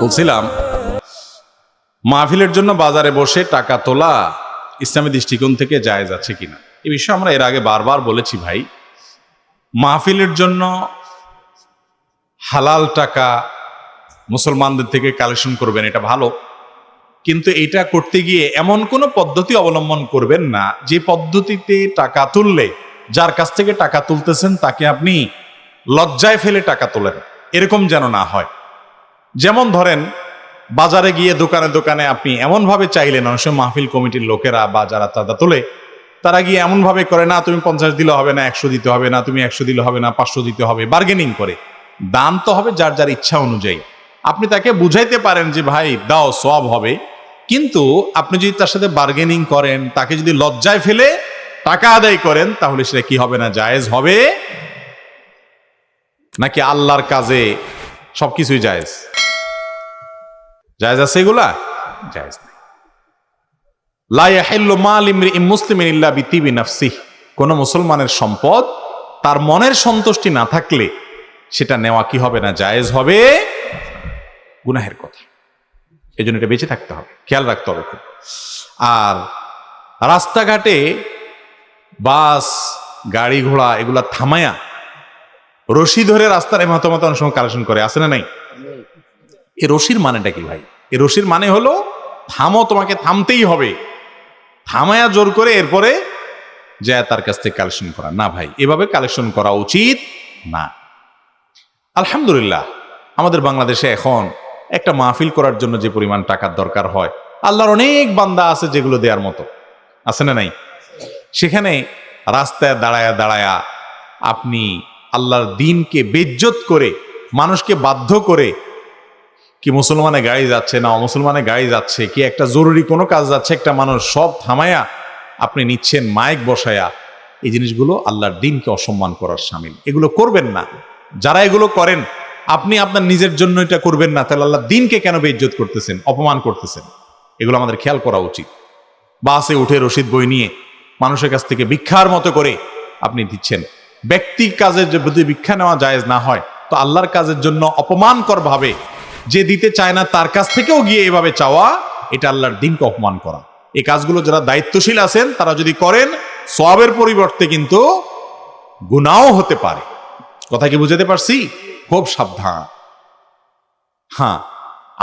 বলছিলাম, মাহফিলের জন্য বাজারে বসে টাকা তোলা ইসলামী দৃষ্টিকোণ থেকে জায়েজ আছে কিনা? এই বিষয়ে আমরা এর আগে বারবার বলেছি ভাই, মাহফিলের জন্য হালাল টাকা মুসলমানদের থেকে কালেকশন করবেন, এটা ভালো। কিন্তু এটা করতে গিয়ে এমন কোনো পদ্ধতি অবলম্বন করবেন না যে পদ্ধতিতে টাকা তুললে যার কাছ থেকে টাকা তুলতেছেন, তাকে আপনি লজ্জায় ফেলে টাকা তোলেন। এরকম যেন না হয়। যেমন ধরেন, বাজারে গিয়ে দোকানে দোকানে আপনি এমনভাবে চাইলেন, অনেক সময় মাহফিল কমিটির লোকেরা বা যারা চাঁদা তোলে, তারা গিয়ে এমনভাবে করে, না, তুমি পঞ্চাশ দিলে হবে না, একশো দিতে হবে না, তুমি একশো দিলে হবে না, পাঁচশো দিতে হবে। বার্গেনিং করে। দান তো হবে যার যার ইচ্ছা অনুযায়ী। আপনি তাকে বুঝাইতে পারেন যে, ভাই, দাও, সব হবে। কিন্তু আপনি যদি তার সাথে বার্গেনিং করেন, তাকে যদি লজ্জায় ফেলে টাকা আদায় করেন, তাহলে সেটা কি হবে না? জায়েজ হবে? নাকি আল্লাহর কাজে সবকিছুই জায়েজ? জায়েজ আছে এগুলা? জায়েজ নেই। মাল ইমরিইন মুসলিমিন ইল্লা বিতিবি নাফসিহ। কোন মুসলমানের সম্পদ তার মনের সন্তুষ্টি না থাকলে সেটা নেওয়া কি হবে না? জায়েজ হবে? গুনাহের কথা। এই জন্য এটা বেঁচে থাকতে হবে। খেয়াল রাখতে হবে আর রাস্তাঘাটে বাস, গাড়ি ঘোড়া এগুলা থামায়া রশি ধরে রাস্তার এমাতো মতো অনেক সময় কালেকশন করে আসে না নাই? এ রশির মানেটা কি ভাই? এই রশির মানে হলো থামো, তোমাকে থামতেই হবে। থামায়া জোর করে এরপরে যায় তার কাছ থেকে কালেকশন করা। না ভাই, এভাবে কালেকশন করা উচিত না। আলহামদুলিল্লাহ, আমাদের বাংলাদেশে এখন একটা মাহফিল করার জন্য যে পরিমাণ টাকার দরকার হয়, আল্লাহর অনেক বান্দা আছে যেগুলো দেওয়ার মতো। আছে না নাই? সেখানে রাস্তায় দাঁড়ায়া দাঁড়ায়া আপনি আল্লাহর দিনকে বেজ্জত করে, মানুষকে বাধ্য করে কি মুসলমানে গাড়ি যাচ্ছে না অমুসলমানে গাড়ি যাচ্ছে, কি একটা জরুরি কোনো কাজ যাচ্ছে, একটা মানুষ সব থামায়া আপনি নিচ্ছেন মাইক বসায়া, এই জিনিসগুলো আল্লাহর দিনকে অসম্মান করার সামিল। এগুলো করবেন না। যারা এগুলো করেন, আপনি আপনার নিজের জন্য এটা করবেন না, তাহলে আল্লাহ দিনকে কেন বেজ্জত করতেছেন, অপমান করতেছেন? এগুলো আমাদের খেয়াল করা উচিত। বাসে উঠে রশিদ বই নিয়ে মানুষের কাছ থেকে ভিক্ষার মতো করে আপনি দিচ্ছেন। ব্যক্তি কাজের যদি ভিক্ষা নেওয়া জায়েজ না হয়, তো আল্লাহর কাজের জন্য অপমানকর ভাবে যে দিতে চায় না, তার কাছ থেকেও গিয়ে এভাবে চাওয়া, এটা আল্লাহর দিনকে অপমান করা। এই কাজগুলো যারা দায়িত্বশীল আছেন, তারা যদি করেন সবের পরিবর্তে কিন্তু গুনাও হতে পারে। কথা কি বুঝাতে পারছি? খুব সাবধান। হ্যাঁ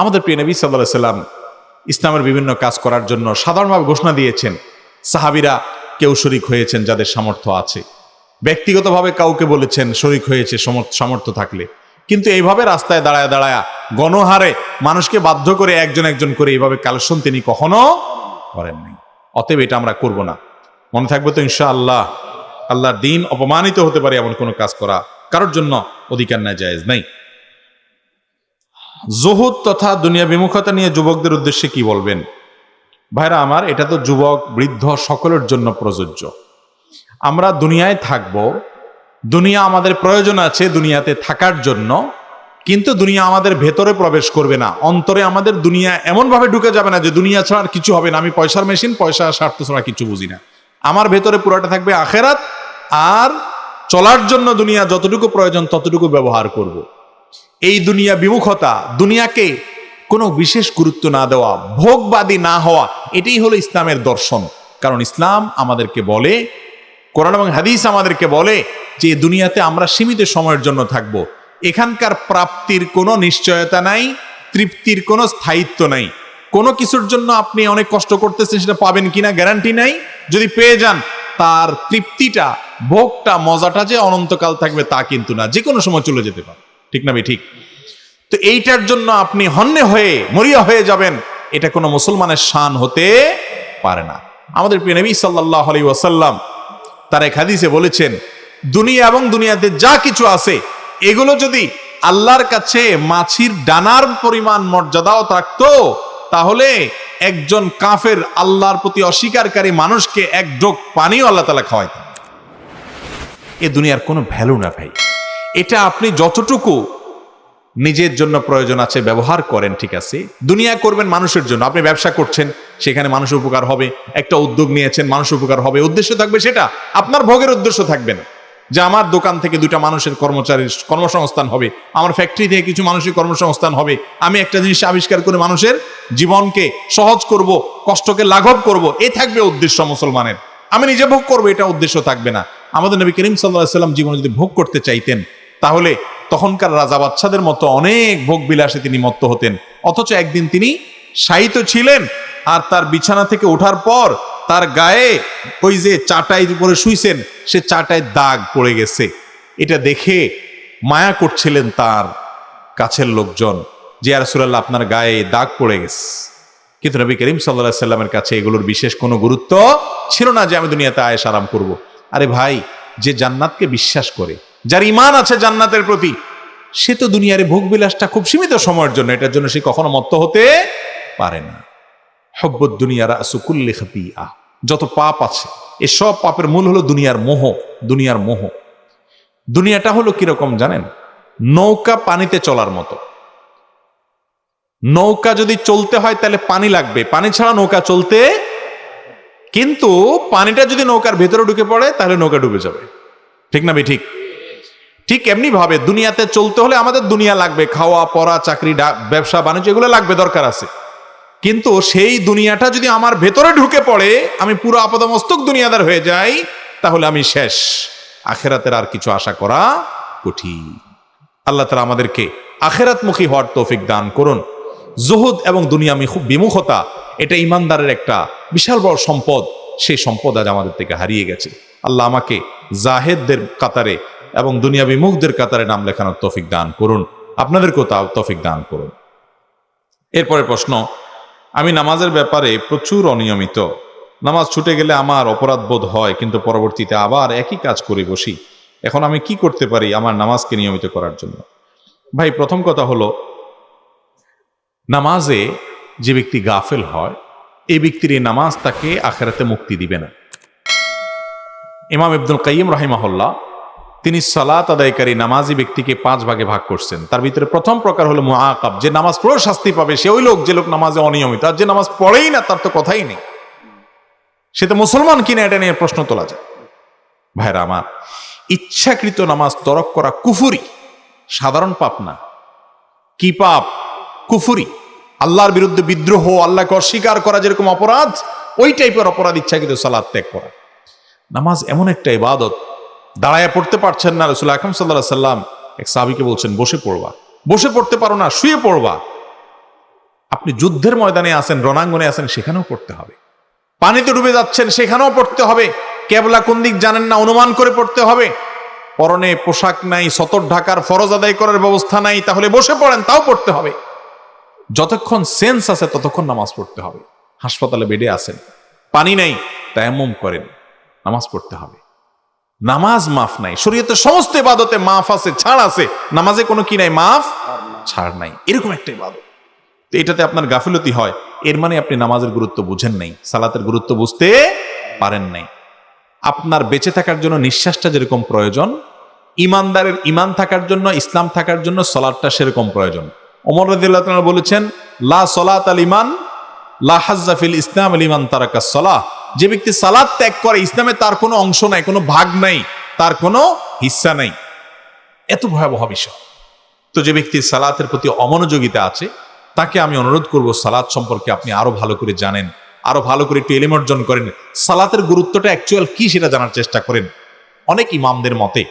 আমাদের প্রিয় নবী সাল্লাহ সাল্লাম ইসলামের বিভিন্ন কাজ করার জন্য সাধারণভাবে ঘোষণা দিয়েছেন। সাহাবিরা কেউ শরিক হয়েছেন যাদের সামর্থ্য আছে। ব্যক্তিগতভাবে কাউকে বলেছেন শরিক হয়েছে সামর্থ্য থাকলে। কিন্তু এইভাবে রাস্তায় দাঁড়ায় দাঁড়ায় গণহারে মানুষকে বাধ্য করে একজন একজন করে এইভাবে কালেকশন তিনি কখনো করেননি অতএব এটা আমরা করব না। মনে থাকবে তো ইনশা আল্লাহ আল্লাহর দিন অপমানিত হতে পারে এমন কোনো কাজ করা কারোর জন্য অধিকার না জায়েজ নাই। জহুদ তথা দুনিয়া বিমুখতা নিয়ে যুবকদের উদ্দেশ্যে কি বলবেন? ভাইরা আমার, এটা তো যুবক, বৃদ্ধ সকলের জন্য প্রযোজ্য। আমরা দুনিয়ায় থাকব, দুনিয়া আমাদের প্রয়োজন আছে দুনিয়াতে থাকার জন্য, কিন্তু দুনিয়া আমাদের ভেতরে প্রবেশ করবে না। অন্তরে আমাদের দুনিয়া এমনভাবে ঢুকে যাবে না যে দুনিয়া ছাড়া আর কিছু হবে না। আমি পয়সার মেশিন, পয়সা স্বার্থ ছাড়া কিছু বুঝি না। আমার ভেতরে পুরোটা থাকবে আখেরাত, আর চলার জন্য দুনিয়া যতটুকু প্রয়োজন ততটুকু ব্যবহার করব। এই দুনিয়া বিমুখতা, দুনিয়াকে কোনো বিশেষ গুরুত্ব না দেওয়া, ভোগবাদী না হওয়া, এটাই হলো ইসলামের দর্শন। কারণ ইসলাম আমাদেরকে বলে, কোরআন এবং হাদিস আমাদেরকে বলে যে দুনিয়াতে আমরা সীমিত সময়ের জন্য থাকব। এখানকার প্রাপ্তির কোনো নিশ্চয়তা নাই, তৃপ্তির কোনো স্থায়িত্ব নাই। কোনো কিছুর জন্য আপনি অনেক কষ্ট করতেছেন, সেটা পাবেন কিনা গ্যারান্টি নাই। যদি পেয়ে যান, তার তৃপ্তিটা, ভোগটা, মজাটা যে অনন্তকাল থাকবে তা কিন্তু না। যে কোনো সময় চলে যেতে পারে। ঠিক না ভাই? ঠিক? তো এইটার জন্য আপনি হন্যে হয়ে, মরিয়া হয়ে যাবেন। এটা কোনো মুসলমানের শান হতে পারে না। আমাদের প্রিয় নবী সাল্লাহ আলী ওয়াসাল্লাম তার এক হাদিসে বলেছেন, দুনিয়া এবং দুনিয়াতে যা কিছু আছে, এগুলো যদি আল্লাহর কাছে মাছির ডানার পরিমাণ মর্যাদাও থাকতো, তাহলে একজন কাফের আল্লাহর প্রতি অস্বীকারী মানুষকে এক ডোক পানিও আল্লাহ তালা খাওয়াইতেন। এ দুনিয়ার কোনো ভ্যালু না ভাই। এটা আপনি যতটুকু নিজের জন্য প্রয়োজন আছে, ব্যবহার করেন, ঠিক আছে? দুনিয়া করবেন মানুষের জন্য। আপনি ব্যবসা করছেন, সেখানে মানুষ উপকার হবে, একটা উদ্যোগ নিয়েছেন, মানুষ উপকার হবে। উদ্দেশ্য থাকবে সেটা, আপনার ভোগের উদ্দেশ্য থাকবে না। যে আমার দোকান থেকে দুটা মানুষের কর্মচারীর কর্মসংস্থান হবে, আমার ফ্যাক্টরি থেকে কিছু মানুষের কর্মসংস্থান হবে, আমি একটা জিনিস আবিষ্কার করে মানুষের জীবনকে সহজ করব, কষ্টকে লাঘব করব, এ থাকবে উদ্দেশ্য মুসলমানের। আমি নিজে ভোগ করব, এটা উদ্দেশ্য থাকবে না। আমাদের নবী করিম সাল্লাহ সাল্লাম জীবনে যদি ভোগ করতে চাইতেন, তাহলে তখনকার রাজা বাচ্চাদের মতো অনেক ভোগ বিলাসে তিনি মত্ত হতেন। অথচ একদিন তিনি শায়িত ছিলেন আর তার বিছানা থেকে ওঠার পর তার গায়ে ওই যে চাটাই উপরে শুইছেন, সে চাটায় দাগ পড়ে গেছে। এটা দেখে মায়া করছিলেন তার কাছের লোকজন যে আরসুল্লাহ আপনার গায়ে দাগ পড়ে গেছে। কিন্তু নবী করিম সাল্লাহ সাল্লামের কাছে এগুলোর বিশেষ কোনো গুরুত্ব ছিল না যে, আমি দুনিয়াতে আয়েস আরাম করব। আরে ভাই, যে জান্নাতকে বিশ্বাস করে যার ইমান আছে জান্নাতের প্রতি, সে তো দুনিয়ারে ভোগ বিলাসটা খুব সীমিত সময়ের জন্য, এটার জন্য সে কখনো মত্ত হতে পারে না। হব্বত দুনিয়ার আসুকুল্লি আহ যত পাপ আছে এসব পাপের মূল হলো দুনিয়ার মোহ দুনিয়ার মোহ। দুনিয়াটা হলো কীরকম জানেন? নৌকা পানিতে চলার মতো। নৌকা যদি চলতে হয় তাহলে পানি লাগবে। পানি ছাড়া নৌকা চলতে কিন্তু পানিটা যদি নৌকার ভেতরে ঢুকে পড়ে, তাহলে নৌকা ডুবে যাবে। ঠিক না বে ঠিক? ঠিক এমনি ভাবে দুনিয়াতে চলতে হলে আমাদের দুনিয়া লাগবে, খাওয়া, পড়া, চাকরি ব্যবসা, বাণিজ্য, এগুলো লাগবে, দরকার আছে। কিন্তু সেই দুনিয়াটা যদি আমার ভেতরে ঢুকে পড়ে, আমি পুরো আপাদমস্তক দুনিয়াদার হয়ে যাই, তাহলে আমি শেষ। আখেরাতের আর কিছু আশা করা কঠিন। আল্লাহ তালা আমাদেরকে আখেরাতমুখী হওয়ার তৌফিক দান করুন। জুহুদ এবং দুনিয়া মিখু- বিমুখতা, এটা ইমানদারের একটা বিশাল বড় সম্পদ। সেই সম্পদ আজ আমাদের থেকে হারিয়ে গেছে। আল্লাহ আমাকে জাহেদদের কাতারে এবং দুনিয়া বিমুখদের কাতারে নাম লেখানোর তৌফিক দান করুন। আপনাদেরকেও তা তৌফিক দান করুন। এরপরে প্রশ্ন, আমি নামাজের ব্যাপারে প্রচুর অনিয়মিত। নামাজ ছুটে গেলে আমার অপরাধ বোধ হয়, কিন্তু পরবর্তীতে আবার একই কাজ করে বসি। এখন আমি কি করতে পারি আমার নামাজকে নিয়মিত করার জন্য? ভাই, প্রথম কথা হলো, নামাজে যে ব্যক্তি গাফেল হয়, এই ব্যক্তির এই নামাজ তাকে আখেরাতে মুক্তি দিবে না। ইমাম ইবদুল কাইম রাহিমাহল্লা তিনি সালাত আদায়কারী নামাজি ব্যক্তিকে পাঁচ ভাগে ভাগ করছেন। তার ভিতরে প্রথম প্রকার হলো মুআকাব। যে নামাজ পড়েও শাস্তি পাবে, সে ওই লোক, যে লোক নামাজে অনিয়মিত। আর যে নামাজ পড়েই না, তার তো কথাই নেই। সে তো মুসলমান কিনা, এটা নিয়ে প্রশ্ন তোলা যায়। ভাইরা আমার, ইচ্ছাকৃত নামাজ তরক করা কুফুরি সাধারণ পাপ না। কি পাপ? কুফুরি। আল্লাহর বিরুদ্ধে বিদ্রোহ, আল্লাহকে অস্বীকার করা যেরকম অপরাধ, ওই টাইপের অপরাধ ইচ্ছাকৃত সালাদ ত্যাগ করা। নামাজ এমন একটা ইবাদত দাঁড়ায় পড়তে পারছেন না রসুল আকরম সাল্লাহ সাল্লাম। এক সাহাবিকে বলছেন, বসে পড়বা। বসে পড়তে পারো না, শুয়ে পড়বা। আপনি যুদ্ধের ময়দানে আছেন, রণাঙ্গনে আছেন, সেখানেও পড়তে হবে। পানিতে ডুবে যাচ্ছেন, সেখানেও পড়তে হবে। কেবলা কোন দিক জানেন না, অনুমান করে পড়তে হবে। পরনে পোশাক নাই, সতর ঢাকার ফরজ আদায় করার ব্যবস্থা নাই, তাহলে বসে পড়েন, তাও পড়তে হবে। যতক্ষণ সেন্স আছে, ততক্ষণ নামাজ পড়তে হবে। হাসপাতালে বেডে আছেন। পানি নাই, তায়াম্মুম করেন, নামাজ পড়তে হবে। নামাজ মাফ নাই। শরীয়তের সমস্ত ইবাদতে মাফ আছে, ছাড় আছে। নামাজে কোনো কি নাই? মাফ? ছাড় নাই। এরকম একটা ইবাদত। তো এটাতে আপনার গাফিলতি হয়। এর মানে আপনি নামাজের গুরুত্ব বুঝেন নাই। সালাতের গুরুত্ব বুঝতে পারেন নাই। আপনার বেঁচে থাকার জন্য নিঃশ্বাসটা যেরকম প্রয়োজন, ইমানদারের ইমান থাকার জন্য, ইসলাম থাকার জন্য সলাদটা সেরকম প্রয়োজন। ওমর রাদিয়াল্লাহু তাআলা বলেছেন, লা সলাত আল ইমান, লা হাজ্জাফিল ইসলাম আল ইমান তারাকা সলাহ। যে ব্যক্তি সালাদ ত্যাগ করে, ইসলামে তার কোনো অংশ নাই, কোনো ভাগ নাই, তার কোনো হিস্সা নাই। এত ভয়াবহ বিষয়। তো যে ব্যক্তি সালাতের প্রতি অমনোযোগিতা আছে, তাকে আমি অনুরোধ করব, সালাত সম্পর্কে আপনি আরও ভালো করে জানেন, আরও ভালো করে একটু এলিম অর্জন করেন। সালাতের গুরুত্বটা অ্যাকচুয়াল কি সেটা জানার চেষ্টা করেন। অনেক ইমামদের মতে,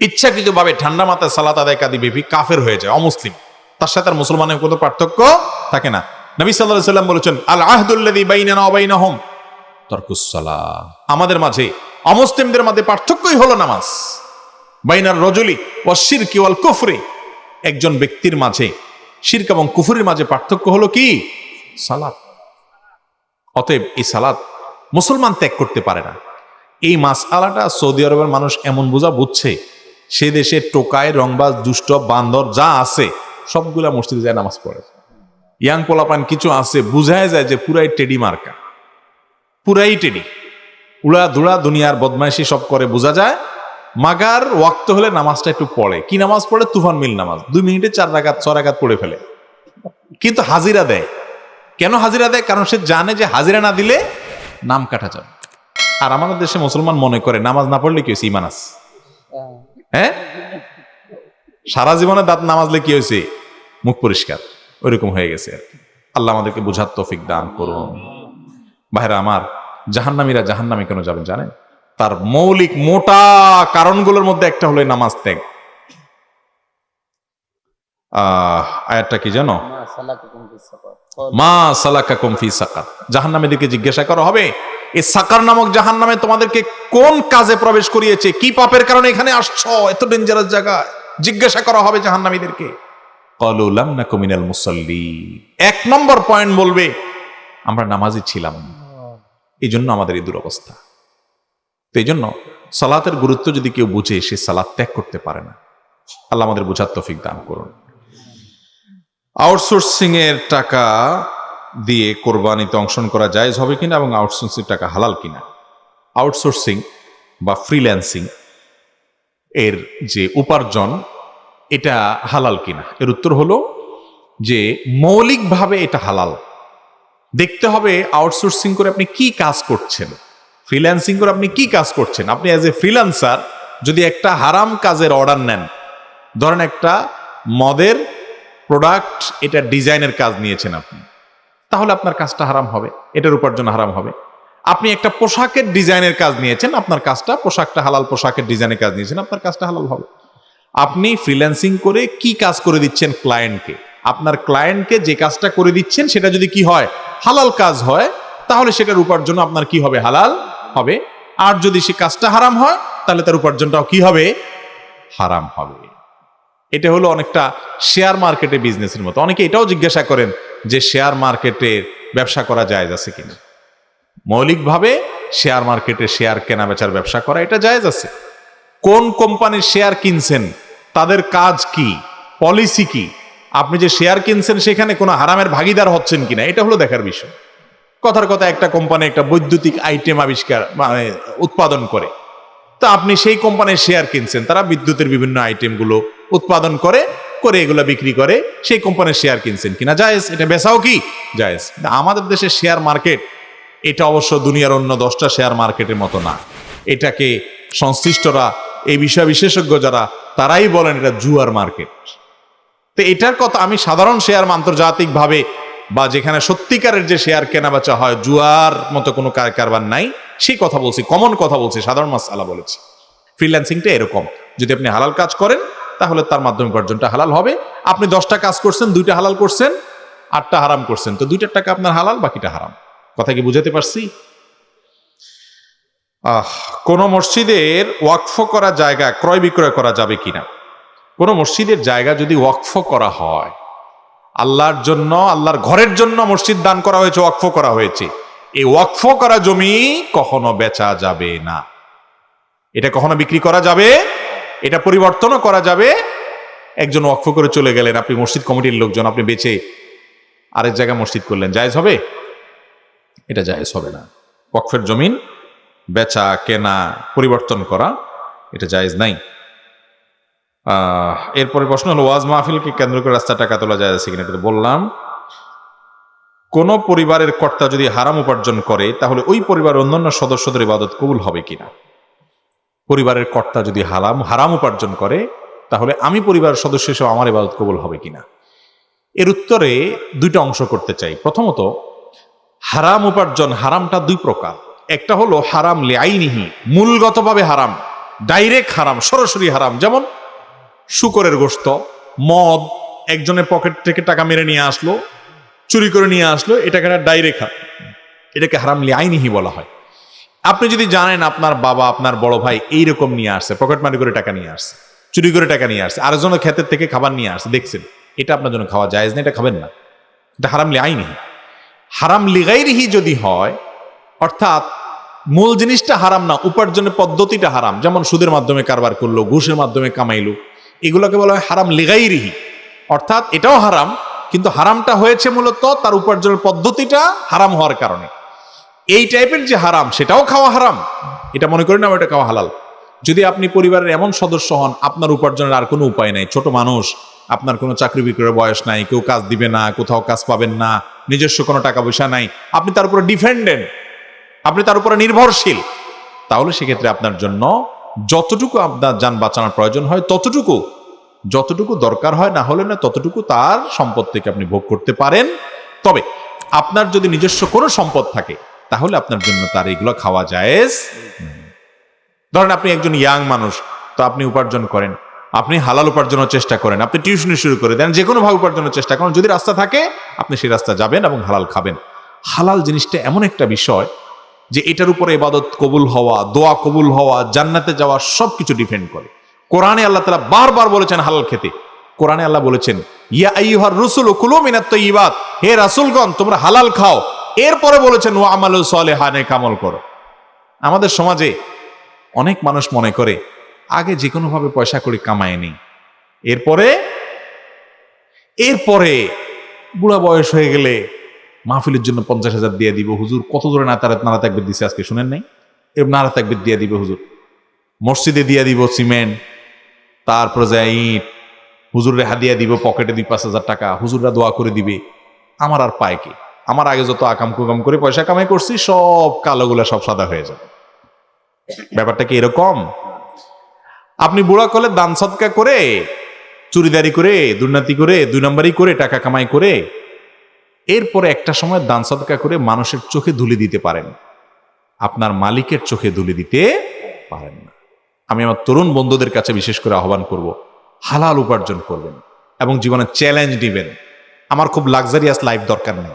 ইচ্ছাকৃতভাবে ঠান্ডা মাথায় সালাত আদায় কাদি বেবি কাফের হয়ে যায়, অমুসলিম। তার সাথে আর মুসলমানের কোনো পার্থক্য থাকে না। নবী সাল্লাহ সাল্লাম বলেছেন আল আহদুল্লাদি বাইনানা অবাইনাহম তর্কুসলা। আমাদের মাঝে অমুসলিমদের মাঝে পার্থক্যই হলো নামাজ। বাইনার রজলি ও শিরকি ওয়াল কুফরি। একজন ব্যক্তির মাঝে শিরক এবং কুফুরের মাঝে পার্থক্য হলো কি? সালাত। অতএব এই সালাত মুসলমান ত্যাগ করতে পারে না। এই মাস আলাটা সৌদি আরবের মানুষ এমন বোঝা বুঝছে, সে দেশে টোকায়, রংবাজ, দুষ্ট, বান্দর যা আছে, সবগুলা মসজিদে যায় নামাজ পড়ে। ইয়াং পোলাপান কিছু আছে, বুঝায় যায় যে পুরাই টেডি মার্কা। পুরাই টেডি উড়া ধুড়া দুনিয়ার বদমাইশি সব করে, বোঝা যায়? মাগার ওয়াক্ত হলে নামাজটা একটু পড়ে। কি নামাজ পড়ে? তুফান মিল নামাজ। দুই মিনিটে চার রাগাত ছ রাগাত পড়ে ফেলে। কিন্তু হাজিরা দেয়। কেন হাজিরা দেয়? কারণ সে জানে যে হাজিরা না দিলে নাম কাটা যাবে। আর আমাদের দেশে মুসলমান মনে করে, নামাজ না পড়লে কি হয়েছে? ইমান আছে। হ্যাঁ? সারা জীবনে দাঁত নামাজলে কি হয়েছে? মুখ পরিষ্কার। ওইরকম হয়ে গেছে আর। আল্লাহ আমাদেরকে বুঝার তৌফিক দান করুন। ভাইরা আমার জাহান্নামীরা জাহান্নামে কেন যাবেন জানেন? তার মৌলিক মোটা কারণগুলোর মধ্যে একটা হলো নামাজ ত্যাগ। আহ আয়াতটা কি জানো? মা সালাকা কুমফি সাকার। জাহান্নামীদেরকে জিজ্ঞাসা করা হবে এই সাকার নামক জাহান্নামে তোমাদেরকে কোন কাজে প্রবেশ করিয়েছে কি পাপের কারণে এখানে আসছো এত ডেঞ্জারাস জায়গায়? জিজ্ঞাসা করা হবে জাহান্নামীদেরকে। ক্বালু লাম নাকু মিনাল মুসাল্লি। এক নম্বর পয়েন্ট বলবে আমরা নামাজি ছিলাম। না এই জন্য আমাদের এই দুরবস্থা। তো এই জন্য সালাতের গুরুত্ব যদি কেউ বুঝে, সে সালাত ত্যাগ করতে পারে না। আল্লাহ আমাদের বোঝার তফিক দান করুন। আউটসোর্সিং এর টাকা দিয়ে কোরবানিতে অংশগ্রহণ করা জায়েজ হবে কিনা এবং আউটসোর্সিং টাকা হালাল কিনা? আউটসোর্সিং বা ফ্রিল্যান্সিং এর যে উপার্জন, এটা হালাল কিনা? এর উত্তর হলো যে, মৌলিকভাবে এটা হালাল। দেখতে হবে আউটসোর্সিং করে আপনি কি কাজ করছেন। ফ্রিল্যান্সিং করে আপনি কি কাজ করছেন। আপনি অ্যাজ এ ফ্রিল্যান্সার যদি একটা হারাম কাজের অর্ডার নেন, ধরেন একটা মদের প্রোডাক্ট এটা ডিজাইনের কাজ নিয়েছেন আপনি, তাহলে আপনার কাজটা হারাম হবে, এটার উপার্জন হারাম হবে। আপনি একটা পোশাকের ডিজাইনের কাজ নিয়েছেন, আপনার কাজটা পোশাকটা হালাল পোশাকের ডিজাইনের কাজ নিয়েছেন, আপনার কাজটা হালাল হবে। আপনি ফ্রিল্যান্সিং করে কি কাজ করে দিচ্ছেন ক্লায়েন্টকে আপনার ক্লায়েন্টকে যে কাজটা করে দিচ্ছেন, সেটা যদি কি হয়, হালাল কাজ হয়, তাহলে সেটার উপার্জন আপনার কি হবে? হালাল হবে। আর যদি সে কাজটা হারাম হয়, তাহলে তার উপার্জনটাও কি হবে? হারাম হবে। এটা হলো অনেকটা শেয়ার মার্কেটে বিজনেসের মতো। অনেকে এটাও জিজ্ঞাসা করেন যে শেয়ার মার্কেটে ব্যবসা করা জায়েজ আছে কিনা? মৌলিকভাবে শেয়ার মার্কেটে শেয়ার কেনা বেচার ব্যবসা করা এটা জায়েজ আছে। কোন কোম্পানির শেয়ার কিনছেন, তাদের কাজ কি? পলিসি কি? আপনি যে শেয়ার কিনছেন সেখানে কোনো হারামের ভাগিদার হচ্ছেন কিনা, এটা হলো দেখার বিষয়। কথার কথা, একটা কোম্পানি একটা বৈদ্যুতিক আইটেম আবিষ্কার মানে উৎপাদন করে। তা আপনি সেই কোম্পানির শেয়ার কিনছেন, তারা বিদ্যুতের বিভিন্ন আইটেমগুলো উৎপাদন করে করে এগুলো বিক্রি করে, সেই কোম্পানির শেয়ার কিনছেন কিনা। জায়েজ, এটা বেচাও কি? জায়েজ। আমাদের দেশের শেয়ার মার্কেট এটা অবশ্য দুনিয়ার অন্য দশটা শেয়ার মার্কেটের মতো না। এটাকে সংশ্লিষ্টরা, এই বিষয় বিশেষজ্ঞ যারা, তারাই বলেন এটা জুয়ার মার্কেট তো এটার কথা আমি সাধারণ শেয়ার আন্তর্জাতিক ভাবে বা যেখানে সত্যিকারের যে শেয়ার কেনা বেচা হয়, জুয়ার মতো কোনো কারবার নাই, সেই কথা বলছি কমন কথা বলছি, সাধারণ মাসালা বলেছি। ফ্রিল্যান্সিংটা এরকম, যদি আপনি হালাল কাজ করেন, তাহলে তার মাধ্যমে উপার্জনটা হালাল হবে। আপনি দশটা কাজ করছেন, দুইটা হালাল করছেন, আটটা হারাম করছেন, তো দুইটার টাকা আপনার হালাল, বাকিটা হারাম। কথা কি বুঝাতে পারছি? আহ, কোন মসজিদের ওয়াকফ করা জায়গা ক্রয় বিক্রয় করা যাবে কিনা? কোন মসজিদের জায়গা যদি ওয়াকফ করা হয়, আল্লাহর জন্য, আল্লাহর ঘরের জন্য মসজিদ দান করা হয়েছে, ওয়াকফ করা হয়েছে। এই ওয়াকফ করা জমি কখনো বেচা যাবে না। এটা কখনো বিক্রি করা যাবে? এটা পরিবর্তনও করা যাবে? একজন ওয়াকফ করে চলে গেলেন, আপনি মসজিদ কমিটির লোকজন, আপনি বেচে আরেক জায়গায় মসজিদ করলেন, জায়েজ হবে? এটা জায়েজ হবে না। ওয়াকফের জমিন বেচা, কেনা, পরিবর্তন করা, এটা জায়েজ নাই। এরপরে প্রশ্ন হলো, ওয়াজ মাহফিলকে কেন্দ্র করে রাস্তা টাকা তোলা যায় আছে কিনা বললাম। কোন পরিবারের কর্তা যদি হারাম উপার্জন করে, তাহলে ওই পরিবারের অন্যান্য সদস্যদের ইবাদত কবুল হবে কিনা? পরিবারের কর্তা যদি হারাম হারাম উপার্জন করে, তাহলে আমি পরিবারের সদস্য হিসেবে আমার ইবাদত কবুল হবে কিনা? এর উত্তরে দুইটা অংশ করতে চাই। প্রথমত, হারাম উপার্জন হারামটা দুই প্রকার। একটা হলো হারাম লেআইনিহি মূলগতভাবে হারাম, ডাইরেক্ট হারাম, সরাসরি হারাম। যেমন শুকরের গোস্ত মদ, একজনের পকেট থেকে টাকা মেরে নিয়ে আসলো, চুরি করে নিয়ে আসলো, এটাকে ডাইরেক্ট হারাম এটাকে হারাম লেআইনিহি বলা হয়। আপনি যদি জানেন আপনার বাবা, আপনার বড় ভাই এইরকম নিয়ে আসছে, পকেট মারি করে টাকা নিয়ে আসছে, চুরি করে টাকা নিয়ে আসছে, আরেকজনের ক্ষেতের থেকে খাবার নিয়ে আসছে, দেখছেন, এটা আপনার জন্য খাওয়া যায় না, এটা খাবেন না। এটা হারাম লেআইনিহি হারাম লিগাইরিহি যদি হয়, অর্থাৎ মূল জিনিসটা হারাম না, উপার্জনের পদ্ধতিটা হারাম, যেমন সুদের মাধ্যমে কারবার করল, ঘুষের মাধ্যমে কামাইলো এগুলোকে বলা হয় হারাম লিগাইরিহি। অর্থাৎ এটাও হারাম, কিন্তু হারামটা হয়েছে মূলত তার উপার্জনের পদ্ধতিটা হারাম হওয়ার কারণে। এই টাইপের যে হারাম, সেটাও খাওয়া হারাম। এটা মনে করি না এটা খাওয়া হালাল। যদি আপনি পরিবারের এমন সদস্য হন, আপনার উপার্জনের আর কোনো উপায় নাই। ছোট মানুষ, আপনার কোনো চাকরি বিক্রয়ের বয়স নাই, কেউ কাজ দিবে না, কোথাও কাজ পাবেন না, নিজস্ব কোনো টাকা পয়সা নাই, আপনি তার উপরে ডিফেন্ডেন্ট আপনি তার উপরে নির্ভরশীল, তাহলে সেক্ষেত্রে আপনার জন্য যতটুকু আপনার যান বাঁচানোর প্রয়োজন হয়, ততটুকু। যতটুকু দরকার হয়, না হলে না, ততটুকু তার সম্পদ থেকে আপনি ভোগ করতে পারেন। তবে আপনার যদি নিজস্ব কোনো সম্পদ থাকে, তাহলে আপনার জন্য তার এগুলো খাওয়া জায়েজ ধরেন আপনি একজন ইয়াং মানুষ, তো আপনি উপার্জন করেন, আপনি হালাল উপার্জনের চেষ্টা করেন, আপনি টিউশনি শুরু করে দেন যে কোনো ভাবে উপার্জনের চেষ্টা করেন, যদি রাস্তা থাকে, আপনি সেই রাস্তা যাবেন এবং হালাল খাবেন। হালাল জিনিসটা এমন একটা বিষয় যে এটার উপরে ইবাদত কবুল হওয়া, দোয়া কবুল হওয়া, জান্নাতে যাওয়া সব কিছু ডিপেন্ড করে। কোরআনে আল্লাহ তালা বারবার বলেছেন হালাল খেতে। কোরআনে আল্লাহ বলেছেন, ইয়া আইয়ুহার রসুল কুলু মিনাত ইবাদ হে রাসুলগণ, তোমরা হালাল খাও। এরপরে বলেছেন ও আমালু সালেহানে কামল করো। আমাদের সমাজে অনেক মানুষ মনে করে, আগে যে কোনোভাবে পয়সা করে কামায় নেই। এরপরে এরপরে বুড়া বয়স হয়ে গেলে মাহফিলের জন্য পঞ্চাশ হাজার দিয়ে দিব। হুজুর, কত জোরে নাতারা নারা তাকবির দিছে আজকে শুনেন নাই? এর নারা তাকবির দিয়ে দিবে হুজুর। মসজিদে দিয়ে দিব সিমেন্ট, তারপরে যায় ইট, হুজুরে হাদিয়া দিব পকেটে দুই পাঁচ হাজার টাকা, হুজুররা দোয়া করে দিবে। আমার আর পায় কি? আমার আগে যত আকাম কুকাম করে পয়সা কামাই করছি, সব কালোগুলা সব সাদা হয়ে যাবে। ব্যাপারটা কি এরকম? আপনি বুড়া কলে দান সৎকা করে, চুরিদারি করে, দুর্নীতি করে, দুই নম্বরই করে, টাকা কামাই করে এরপরে একটা সময় দান সৎকা করে মানুষের চোখে ধুলে দিতে পারেন। আপনার মালিকের চোখে ধুলে দিতে পারেন না। আমি আমার তরুণ বন্ধুদের কাছে বিশেষ করে আহ্বান করব, হালাল উপার্জন করবেন এবং জীবনে চ্যালেঞ্জ দিবেন আমার খুব লাক্সারিয়াস লাইফ দরকার নেই।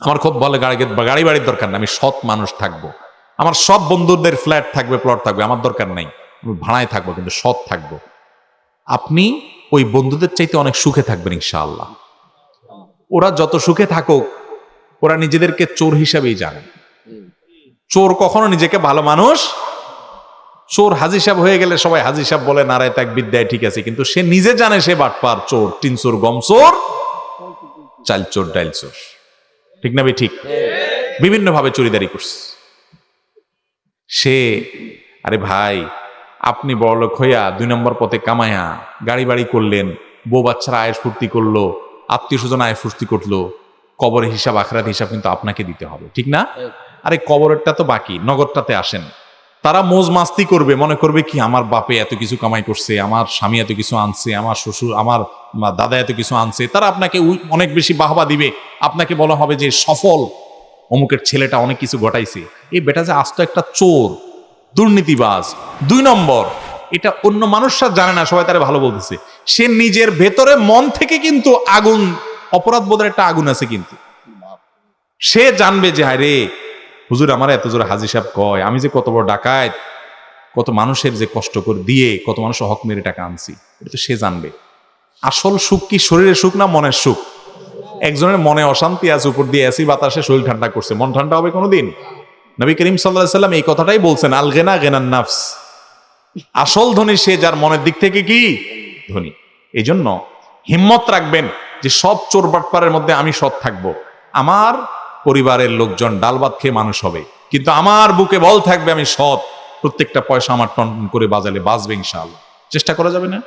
আমার খুব বলে গাড়ি গাড়ি বাড়ির দরকার নেই। আমি সৎ মানুষ থাকব। আমার সব বন্ধুদের ফ্ল্যাট থাকবে প্লট থাকবে, আমার দরকার নেই। আমি ভাড়ায় থাকব, কিন্তু সৎ থাকব। আপনি ওই বন্ধুদের চাইতে অনেক সুখে থাকবেন, ইনশাআল্লাহ। ওরা যত সুখে থাকুক, ওরা নিজেদেরকে চোর হিসাবেই জানে। চোর কখনো নিজেকে ভালো মানুষ, চোর হাজি সাহেব হয়ে গেলে সবাই হাজি সাহেব বলে নারায় তাক বিদ্যায় ঠিক আছে। কিন্তু সে নিজে জানে সে বাটপার চোর তিন চোর, গম চোর, চাল চোর, ডাইল চোর। ঠিক না ভাই? ঠিক? বিভিন্ন ভাবে চুরিদারি করছে। সে, আরে ভাই, আপনি বড়লোক হইয়া দুই নম্বর পথে কামায়া গাড়ি বাড়ি করলেন, বউ বাচ্চারা আয়েস ফুর্তি করল আত্মীয় স্বজন আয় ফুর্তি করল কবরের হিসাব আখরাত হিসাব কিন্তু আপনাকে দিতে হবে ঠিক না? আরে কবরেরটা তো বাকি নগদটাতে আসেন। তারা মোজ মাস্তি করবে মনে করবে কি আমার বাপে এত কিছু কামাই করছে আমার স্বামী এত কিছু আনছে আমার শ্বশুর আমার দাদা এত কিছু আনছে তারা আপনাকে অনেক বেশি বাহবা দিবে। আপনাকে বলা হবে যে সফল। অমুকের ছেলেটা অনেক কিছু ঘটাইছে। এই বেটা যে আস্ত একটা চোর দুর্নীতিবাজ দুই নম্বর। এটা অন্য মানুষরা জানে না সবাই তারা ভালো বলতেছে। সে নিজের ভেতরে মন থেকে কিন্তু আগুন, অপরাধ বোধের একটা আগুন আছে কিন্তু। সে জানবে যে হায় রে হুজুর, আমার এত জোরে হাজি সাহেব কয়, আমি যে কত বড় ডাকাত, কত মানুষের যে কষ্ট করে দিয়ে কত মানুষ হক মেরে টাকা আনছি। এটা তো সে জানবে। আসল সুখ কি শরীরের সুখ না মনের সুখ? একজনের মনে অশান্তি আছে, উপর দিয়ে এসি বাতাসে শরীর ঠান্ডা করছে। মন ঠান্ডা হবে কোনোদিন? নবী করিম সাল্লাহ সাল্লাম এই কথাটাই বলছেন, আল গেনা গেনান নাফস। আসল ধনী সে যার মনের দিক থেকে কি? ধনী। এই জন্য হিম্মত রাখবেন যে সব চোর বাটপারের মধ্যে আমি সৎ থাকব। আমার পরিবারের লোকজন ডাল ভাত খেয়ে মানুষ হবে। কিন্তু আমার বুকে বল থাকবে আমি সৎ। প্রত্যেকটা পয়সা আমার টন করে বাজালে বাঁচবে ইনশাআল্লাহ। চেষ্টা করা যাবে না?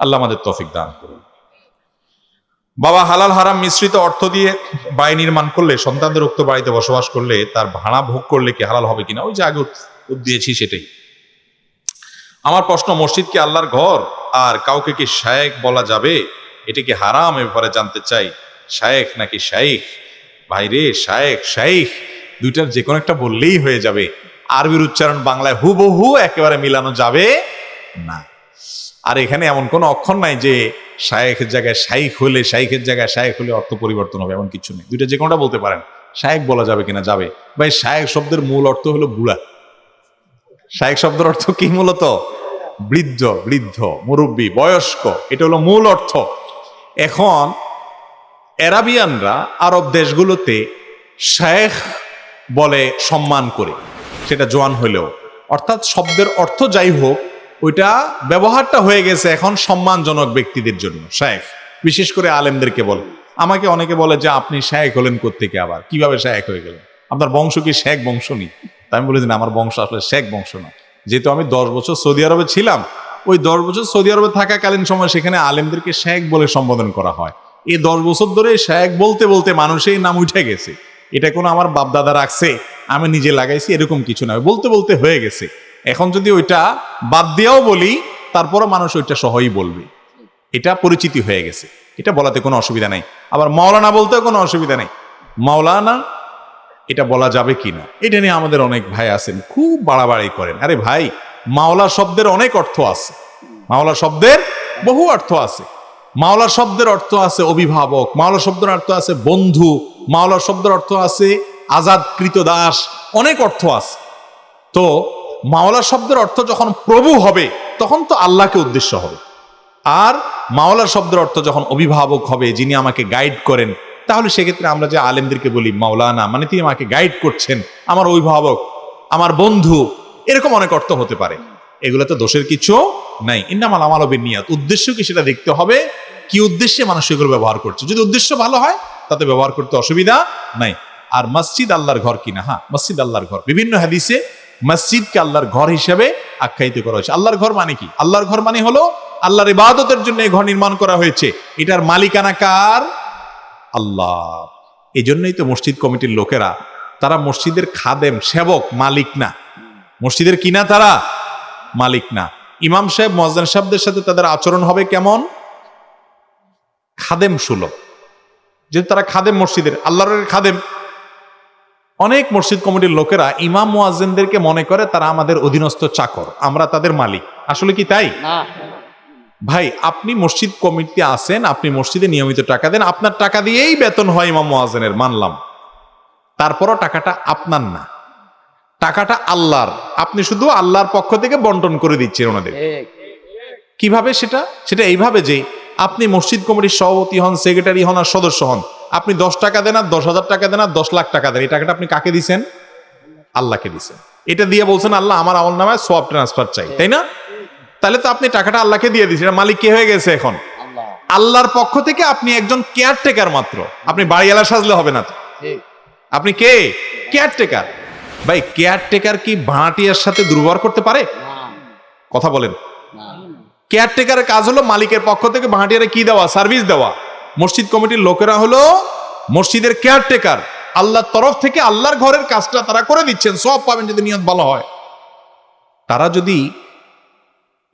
আল্লাহ আমাদের তফিক দান করুন। বাবা, হালাল হারাম মিশ্রিত অর্থ দিয়ে বাড়ি নির্মাণ করলে, সন্তানদের উক্ত বাড়িতে বসবাস করলে, তার ভাড়া ভোগ করলে কি হালাল হবে কিনা? ওই যে আগে দিয়েছি সেটাই। আমার প্রশ্ন, মসজিদ কি আল্লাহর ঘর? আর কাউকে কি শায়েক বলা যাবে? এটা কি হারাম? ব্যাপারে জানতে চাই। শায়েখ নাকি শাইখ ভাইরে শায়েক শাইখ দুইটার যে কোনো একটা বললেই হয়ে যাবে। আরবির উচ্চারণ বাংলায় হুবহু একেবারে মিলানো যাবে না। আর এখানে এমন কোনো অক্ষর নাই যে শায়েখের জায়গায় শাইখ হলে শাইখের জায়গায় শায়েখ হলে অর্থ পরিবর্তন হবে, এমন কিছু নেই। দুইটা যে কোনোটা বলতে পারেন। শায়েক বলা যাবে কিনা যাবে। ভাই শায়েক শব্দের মূল অর্থ হলো বুড়া শায়েক শব্দের অর্থ কি মূলত? বৃদ্ধ বৃদ্ধ, মুরব্বী, বয়স্ক, এটা হলো মূল অর্থ। এখন অ্যারাবিয়ানরা আরব দেশগুলোতে শেখ বলে সম্মান করে, সেটা জোয়ান হলেও। অর্থাৎ শব্দের অর্থ যাই হোক, ওইটা ব্যবহারটা হয়ে গেছে এখন সম্মানজনক ব্যক্তিদের জন্য শেখ বিশেষ করে আলেমদেরকে বলে। আমাকে অনেকে বলে যে, আপনি শেখ হলেন কোত্থেকে আবার? কীভাবে শেখ হয়ে গেলেন? আপনার বংশ কি শেখ বংশ নেই? তাই আমি বলেছি না, আমার বংশ আসলে শেখ বংশ না। যেহেতু আমি দশ বছর সৌদি আরবে ছিলাম, ওই দশ বছর সৌদি আরবে থাকাকালীন সময় সেখানে আলেমদেরকে শেখ বলে সম্বোধন করা হয়। এই দশ বছর ধরে শেখ বলতে বলতে মানুষের নাম উঠে গেছে। এটা কোনো আমার বাপদাদা রাখছে, আমি নিজে লাগাইছি, এরকম কিছু না। বলতে বলতে হয়ে গেছে। এখন যদি ওইটা বাদ দিয়েও বলি, তারপরও মানুষ ওইটা সহই বলবে। এটা পরিচিতি হয়ে গেছে। এটা বলাতে কোনো অসুবিধা নাই। আবার মাওলানা বলতেও কোনো অসুবিধা নেই। মাওলানা এটা বলা যাবে কি না এটা নিয়ে আমাদের অনেক ভাই আছেন, খুব বাড়াবাড়ি করেন। আরে ভাই, মাওলা শব্দের অনেক অর্থ আছে। মাওলা শব্দের বহু অর্থ আছে। মাওলা শব্দের অর্থ আছে অভিভাবক, মাওলা শব্দের অর্থ আছে বন্ধু, মাওলা শব্দের অর্থ আছে আজাদকৃত দাস, অনেক অর্থ আছে। তো মাওলা শব্দের অর্থ যখন প্রভু হবে, তখন তো আল্লাহকে উদ্দেশ্য হবে। আর মাওলা শব্দের অর্থ যখন অভিভাবক হবে, যিনি আমাকে গাইড করেন তাহলে সেক্ষেত্রে আমরা যে আলেমদেরকে বলি, মাওলানা মানে তিনি আমাকে গাইড করছেন, আমার অভিভাবক, আমার বন্ধু, এরকম অনেক অর্থ হতে পারে। এগুলো তো দোষের কিছু নাই। ইন্নামাল আমালবের নিয়াত উদ্দেশ্য কি সেটা দেখতে হবে? কি উদ্দেশ্যে মানুষ এগুলো ব্যবহার করছে? যদি উদ্দেশ্য ভালো হয়, তাতে ব্যবহার করতে অসুবিধা নাই। আর মসজিদ আল্লাহর ঘর কিনা? হ্যাঁ মসজিদ আল্লাহর ঘর। বিভিন্ন হাদিসে মসজিদকে আল্লাহর ঘর হিসেবে আখ্যায়িত করা হয়েছে। আল্লাহর ঘর মানে কি? আল্লাহর ঘর মানে হলো আল্লাহর ইবাদতের জন্য এই ঘর নির্মাণ করা হয়েছে। এটার মালিকানা কার? আল্লাহ। এই জন্যই তো মসজিদ কমিটির লোকেরা, তারা মসজিদের খাদেম, সেবক, মালিক না। মসজিদের কিনা তারা? মালিক না। ইমাম সাহেব মজান সাহেবদের সাথে তাদের আচরণ হবে কেমন? খাদেম সুলভ। যেহেতু তারা খাদেম মসজিদের, আল্লাহর খাদেম। অনেক মসজিদ কমিটির লোকেরা ইমাম মুয়াজ্জিনদেরকে মনে করে তারা আমাদের অধীনস্থ চাকর, আমরা তাদের মালিক। আসলে কি তাই? ভাই আপনি মসজিদ কমিটিতে আসেন আপনি মসজিদে নিয়মিত টাকা দেন আপনার টাকা দিয়েই বেতন হয় ইমাম মুয়াজ্জিনের মানলাম। তারপরও টাকাটা আপনার না। টাকাটা আল্লাহর। আপনি শুধু আল্লাহর পক্ষ থেকে বন্টন করে দিচ্ছেন ওনাদের। কীভাবে সেটা? সেটা এইভাবে যে আপনি মসজিদ কমিটির সভাপতি হন সেক্রেটারি হন আর সদস্য হন। আপনি দশ টাকা দেন আর দশ হাজার টাকা দেন আর দশ লাখ টাকা দেন। এই টাকাটা আপনি কাকে দিছেন? আল্লাহকে দিছেন। এটা দিয়ে বলছেন আল্লাহ আমার আমল নামায় সব ট্রান্সফার চাই। তাই না? তাহলে তো আপনি টাকাটা আল্লাহকে দিয়ে দিচ্ছেন মালিক কে হয়ে গেছে এখন? আল্লাহর পক্ষ থেকে আপনি একজন কেয়ারটেকার মাত্র। আপনি বাড়িওয়ালা সাজলে হবে না আপনি কে? কেয়ারটেকার ভাই কেয়ারটেকার কি ভাড়াটিয়ার সাথে দুর্ব্যবহার করতে পারে? কথা বলেন। কেয়ারটেকারের কাজ হলো মালিকের পক্ষ থেকে ভাড়াটিয়ারে কি দেওয়া? সার্ভিস দেওয়া। মসজিদ কমিটির লোকেরা হলো মসজিদের কেয়ারটেকার আল্লাহর তরফ থেকে আল্লাহর ঘরের কাজটা তারা করে দিচ্ছেন। সব পাবেন যদি নিয়ত ভালো হয়। তারা যদি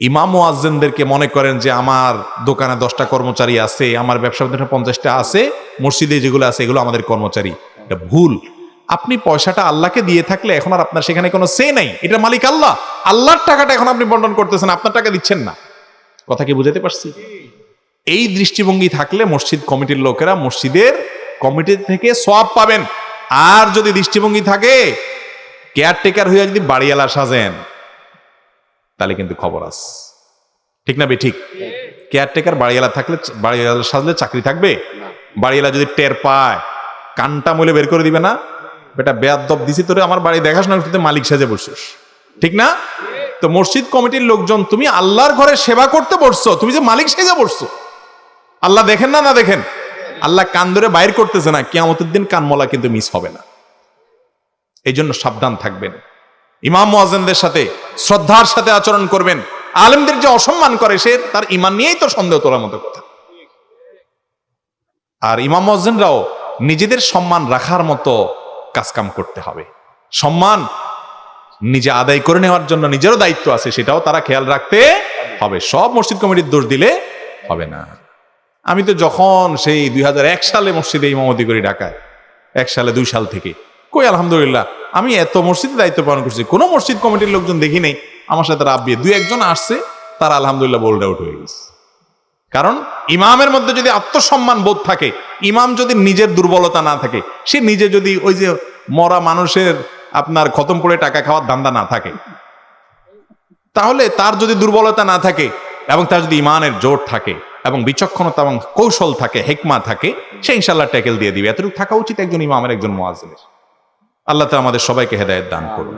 ইমাম ওয়াজ্জেনদেরকে মনে করেন যে আমার দোকানে দশটা কর্মচারী আছে, আমার ব্যবসা পঞ্চাশটা আছে, মসজিদে যেগুলো আছে এগুলো আমাদের কর্মচারী। এটা ভুল। আপনি পয়সাটা আল্লাহকে দিয়ে থাকলে এখন আর আপনার সেখানে কোনো সে নাই। এটা মালিক আল্লাহ। আল্লাহর টাকাটা এখন আপনি বন্টন করতেছেন, আপনার টাকা দিচ্ছেন না। কথা কি বুঝাতে পারছি? এই দৃষ্টিভঙ্গি থাকলে মসজিদ কমিটির লোকেরা মসজিদের কমিটি থেকে সব পাবেন। আর যদি দৃষ্টিভঙ্গি থাকে কেয়ারটেকার হয়ে যদি বাড়িওয়ালা সাজেন তাহলে কিন্তু খবর আস ঠিক না বে ঠিক। কেয়ারটেকার বাড়িওয়ালা থাকলে বাড়িওয়ালা সাজলে চাকরি থাকবে? বাড়িওয়ালা যদি টের পায় কানটা মলে বের করে দিবে না? বেটা বেয়াদব দিছি তোরে আমার বাড়ি দেখাস না তুই মালিক সাজে বসছিস। ঠিক না? তো মসজিদ কমিটির লোকজন তুমি আল্লাহর ঘরে সেবা করতে বসছো তুমি যে মালিক সেজে বসছো। আল্লাহ দেখেন না না দেখেন? আল্লাহ কান ধরে বাইর করতেছে না কিয়ামতের দিন কানমলা কিন্তু মিস হবে না। এই জন্য সাবধান থাকবেন। ইমাম মুয়াজ্জিনদের সাথে, শ্রদ্ধার সাথে আচরণ করবেন। আলেমদের যে অসম্মান করে, সে তার ইমান নিয়েই তো সন্দেহ তোলার মতো কথা। আর ইমাম মুয়াজ্জিনরাও নিজেদের সম্মান রাখার মতো কাজকাম করতে হবে। সম্মান নিজে আদায় করে নেওয়ার জন্য নিজেরও দায়িত্ব আছে, সেটাও তারা খেয়াল রাখতে হবে। সব মসজিদ কমিটির দোষ দিলে হবে না। আমি তো যখন সেই দুই হাজার এক সালে মসজিদে ইমামতি করি ঢাকায়, এক সালে দুই সাল থেকে, কই আলহামদুলিল্লাহ আমি এত মসজিদে দায়িত্ব পালন করছি, কোনো মসজিদ কমিটির লোকজন দেখি নেই, আমার সাথে রাব্বিয়ে দুই একজন আসছে, তারা আলহামদুলিল্লাহ বোল্ড আউট হয়ে গেছে। কারণ ইমামের মধ্যে যদি আত্মসম্মান বোধ থাকে, ইমাম যদি নিজের দুর্বলতা না থাকে, সে নিজে যদি ওই যে মরা মানুষের আপনার খতম করে টাকা খাওয়ার ধান্দা না থাকে, তাহলে তার যদি দুর্বলতা না থাকে এবং তার যদি ইমানের জোর থাকে এবং বিচক্ষণতা এবং কৌশল থাকে, হেকমা থাকে, সে ইনশাল্লাহ ট্যাকেল দিয়ে দিবে। এতটুকু থাকা উচিত একজন ইমামের, একজন মোয়াজিনের আল্লাহ তালা আমাদের সবাইকে হেদায়ত দান করুন।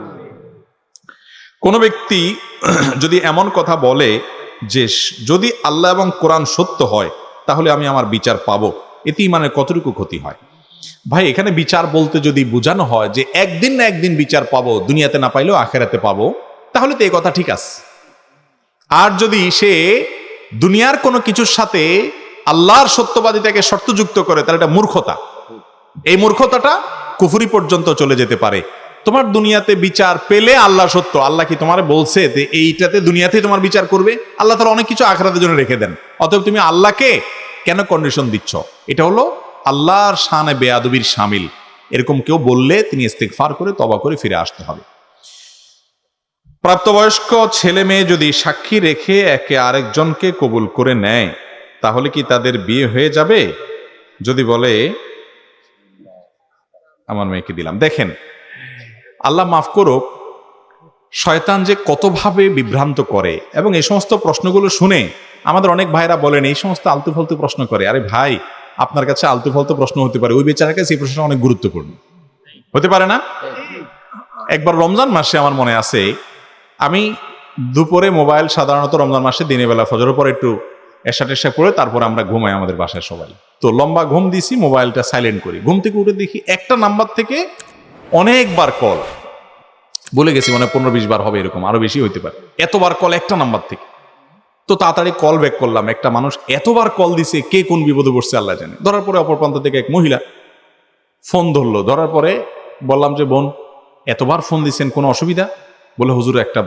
কোনো ব্যক্তি যদি এমন কথা বলে যে, যদি আল্লাহ এবং কোরআন সত্য হয়, তাহলে আমি আমার বিচার পাবো। এতে ইমানের কতটুকু ক্ষতি হয়? ভাই, এখানে বিচার বলতে যদি বোঝানো হয় যে, একদিন না একদিন বিচার পাবো, দুনিয়াতে না পাইলেও আখেরাতে পাবো, তাহলে তো এই কথা ঠিক আছে। আর যদি সে দুনিয়ার কোনো কিছুর সাথে আল্লাহর সত্যবাদিতাকে শর্তযুক্ত করে, তাহলে এটা মূর্খতা। এই মূর্খতাটা কুফুরি পর্যন্ত চলে যেতে পারে। তোমার দুনিয়াতে বিচার পেলে আল্লাহ সত্য। আল্লাহ কি তোমার বলছে যে এইটাতে দুনিয়াতে তোমার বিচার করবে? আল্লাহ তারা অনেক কিছু আখরাতের জন্য রেখে দেন। অতএব তুমি আল্লাহকে কেন কন্ডিশন দিচ্ছ? এটা হলো আল্লাহর শানে বেয়াদবির সামিল। এরকম কেউ বললে তিনি ইস্তেকফার করে তবা করে ফিরে আসতে হবে। প্রাপ্তবয়স্ক ছেলে মেয়ে যদি সাক্ষী রেখে একে আরেকজনকে কবুল করে নেয়, তাহলে কি তাদের বিয়ে হয়ে যাবে? যদি বলে আমার মেয়েকে দিলাম। দেখেন, আল্লাহ মাফ করুক, শয়তান যে কতভাবে বিভ্রান্ত করে এবং এই সমস্ত প্রশ্নগুলো শুনে আমাদের অনেক ভাইরা বলেন, এই সমস্ত আলতু ফালতু প্রশ্ন করে। আরে ভাই, আপনার কাছে আলতু ফালতু প্রশ্ন হতে পারে, ওই বেচারার কাছে এই প্রশ্ন অনেক গুরুত্বপূর্ণ। হতে পারে না? একবার রমজান মাসে আমার মনে আছে, আমি দুপুরে মোবাইল সাধারণত রমজান মাসে দিনের বেলা ফজরের পর একটু এসা টেসা করে তারপর আমরা ঘুমাই আমাদের বাসায় সবাই। তো লম্বা ঘুম দিছি মোবাইলটা সাইলেন্ট করি। ঘুম থেকে উঠে দেখি একটা নাম্বার থেকে অনেকবার কল বলে গেছি মানে পনেরো বিশ বার হবে এরকম আরও বেশি হইতে পারে। এতবার কল একটা নাম্বার থেকে। তো তাড়াতাড়ি কল ব্যাক করলাম একটা মানুষ এতবার কল দিছে কে কোন বিপদে পড়ছে আল্লাহ জানে। ধরার পরে অপর প্রান্ত থেকে এক মহিলা ফোন ধরলো। ধরার পরে বললাম যে বোন এতবার ফোন দিচ্ছেন কোনো অসুবিধা? বলে হুজুর একটা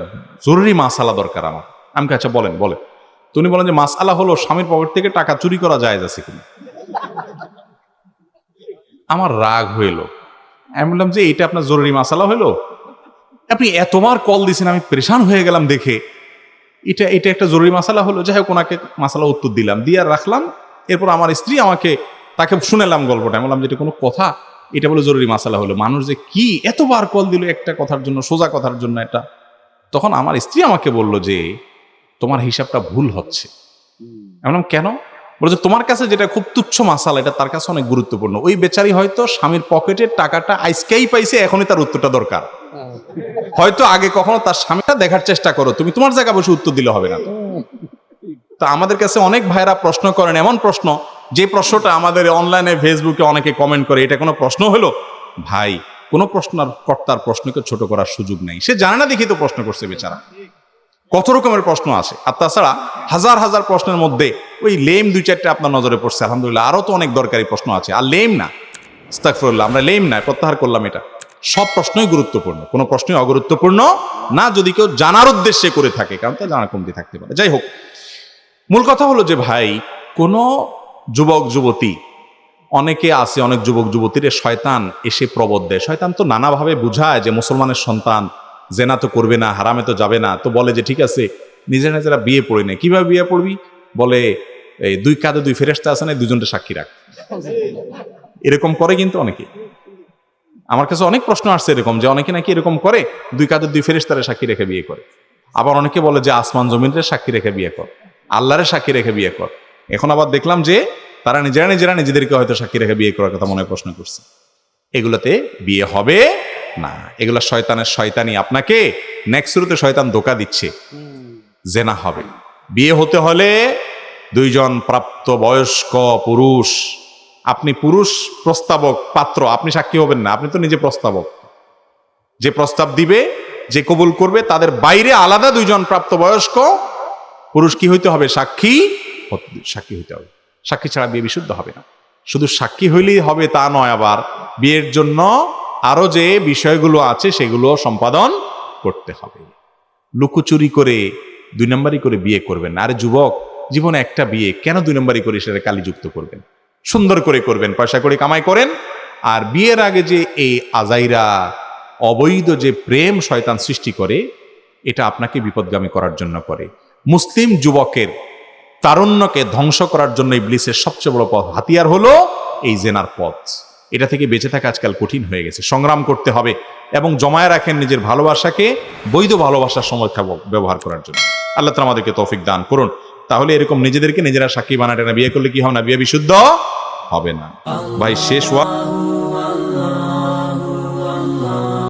জরুরি মাসালা দরকার আমার। আমি কে, আচ্ছা বলেন বলেন। তো উনি বলেন যে মাসালা হলো স্বামীর পকেট থেকে টাকা চুরি করা যায় আছে কিনা? আমার রাগ হইল। আমি বললাম যে এটা আপনার জরুরি মাসালা হইল? আপনি এতবার কল দিয়েছেন আমি পরেশান হয়ে গেলাম দেখে। এটা এটা একটা জরুরি মাসালা হলো? যাই হোক, ওনাকে মাসালা উত্তর দিলাম। দিয়ে আর রাখলাম। এরপর আমার স্ত্রী আমাকে, তাকে শুনেলাম গল্পটা। আমি বললাম যে, এটা কোনো কথা? এটা বলে জরুরি মাসালা হলো। মানুষ যে কি এতবার কল দিল একটা কথার জন্য, সোজা কথার জন্য এটা? তখন আমার স্ত্রী আমাকে বলল যে, তোমার হিসাবটা ভুল হচ্ছে। আমি বললাম, কেন? বলে যে তোমার কাছে যেটা খুব তুচ্ছ মাসালা, এটা তার কাছে অনেক গুরুত্বপূর্ণ। ওই বেচারি হয়তো স্বামীর পকেটের টাকাটা আইসকেই পাইছে, এখনই তার উত্তরটা দরকার। হয়তো আগে কখনো তার স্বামীটা দেখার চেষ্টা করো, তুমি তোমার জায়গা বসে উত্তর দিলে হবে না তো। আমাদের কাছে অনেক ভাইরা প্রশ্ন করেন, এমন প্রশ্ন, যে প্রশ্নটা আমাদের অনলাইনে, ফেসবুকে অনেকে কমেন্ট করে, এটা কোনো প্রশ্ন হলো? ভাই, কোনো প্রশ্ন কর্তার প্রশ্নকে ছোট করার সুযোগ নেই। সে জানে না দেখি তো প্রশ্ন করছে বেচারা। কত রকমের প্রশ্ন আছে? আর তাছাড়া হাজার হাজার প্রশ্নের মধ্যে ওই লেম দুই চারটে আপনার নজরে পড়ছে। আলহামদুলিল্লাহ আরও তো অনেক দরকারি প্রশ্ন আছে। আর লেম না ইস্তাগফিরুল্লাহ আমরা লেম না, প্রত্যাহার করলাম এটা। সব প্রশ্নই গুরুত্বপূর্ণ, কোনো প্রশ্নই অগুরুত্বপূর্ণ না, যদি কেউ জানার উদ্দেশ্যে করে থাকে, কারণ তা জানা কমতি থাকতে পারে। যাই হোক, মূল কথা হলো যে ভাই, কোনো যুবক, যুবতী, অনেকে আছে, অনেক যুবক, যুবতীর শয়তান এসে প্রবোধ দেয়। শয়তান তো নানাভাবে বুঝায় যে মুসলমানের সন্তান জেনা তো করবে না, হারামে তো যাবে না। তো বলে যে, ঠিক আছে, নিজেরা নিজেরা বিয়ে পড়ে নেয়, কীভাবে বিয়ে পড়বি? বলে, এই দুই কাঁধে দুই ফেরেস্তা আছে না দুজনটা সাক্ষী রাখ। এরকম করে কিন্তু অনেকে। আমার কাছে অনেক প্রশ্ন আসছে এরকম, যে অনেকে নাকি এরকম করে, দুই কাঁধের দুই ফেরেস্তারে সাক্ষী রেখে বিয়ে করে। আবার অনেকে বলে যে, আসমান জমিনের সাক্ষী রেখে বিয়ে কর আল্লাহরের সাক্ষী রেখে বিয়ে কর। এখন আবার দেখলাম যে, তারা নিজেরা নিজেরা নিজেদেরকে হয়তো সাক্ষী রেখে বিয়ে করার কথা মনে প্রশ্ন করছে। এগুলোতে বিয়ে হবে না, এগুলো শয়তানের শয়তানি আপনাকে নেক্সট শুরুতে শয়তান ধোকা দিচ্ছে। জেনা হবে। বিয়ে হতে হলে দুইজন প্রাপ্ত বয়স্ক পুরুষ, আপনি পুরুষ প্রস্তাবক, পাত্র, আপনি সাক্ষী হবেন না, আপনি তো নিজে প্রস্তাবক। যে প্রস্তাব দিবে, যে কবুল করবে, তাদের বাইরে আলাদা দুইজন প্রাপ্ত বয়স্ক পুরুষ কি হইতে হবে? সাক্ষী সাক্ষী হইতে হবে। সাক্ষী ছাড়া বিয়ে বিশুদ্ধ হবে না। শুধু সাক্ষী হইলেই হবে তা নয় আবার। বিয়ের জন্য আরও যে বিষয়গুলো আছে সেগুলো সম্পাদন করতে হবে। লুকোচুরি করে দুই নম্বরই করে বিয়ে করবেন। আরে যুবক, জীবনে একটা বিয়ে, কেন দুই নম্বরই করে সেটা কালিযুক্ত করবেন? সুন্দর করে করবেন, পয়সা করে কামাই করেন। আর বিয়ের আগে যে এই আজাইরা, অবৈধ যে প্রেম শয়তান সৃষ্টি করে, এটা আপনাকে বিপদগামী করার জন্য করে। মুসলিম যুবকের তারুণ্যকে ধ্বংস করার জন্য ইবলিসের সবচেয়ে বড় পথ, হাতিয়ার হলো এই জেনার পথ। এটা থেকে বেঁচে থাকা আজকাল কঠিন হয়ে গেছে। সংগ্রাম করতে হবে এবং জমায় রাখেন নিজের ভালোবাসাকে বৈধ ভালোবাসার সমর্থা ব্যবহার করার জন্য। আল্লাহ তালা আমাদেরকে তৌফিক দান করুন। তাহলে এরকম নিজেদেরকে নিজেরা সাক্ষী বানাটে না, বিয়ে করলে কি হবে না? বিয়ে বিশুদ্ধ হবে না। ভাই, শেষ ওয়া